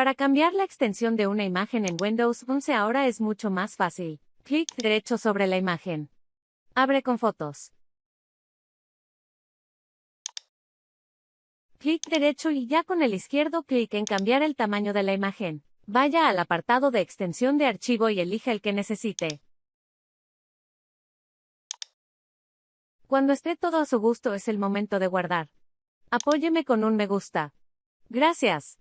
Para cambiar la extensión de una imagen en Windows 11 ahora es mucho más fácil. Clic derecho sobre la imagen. Abre con fotos. Clic derecho y ya con el izquierdo clic en cambiar el tamaño de la imagen. Vaya al apartado de extensión de archivo y elija el que necesite. Cuando esté todo a su gusto es el momento de guardar. Apóyeme con un me gusta. Gracias.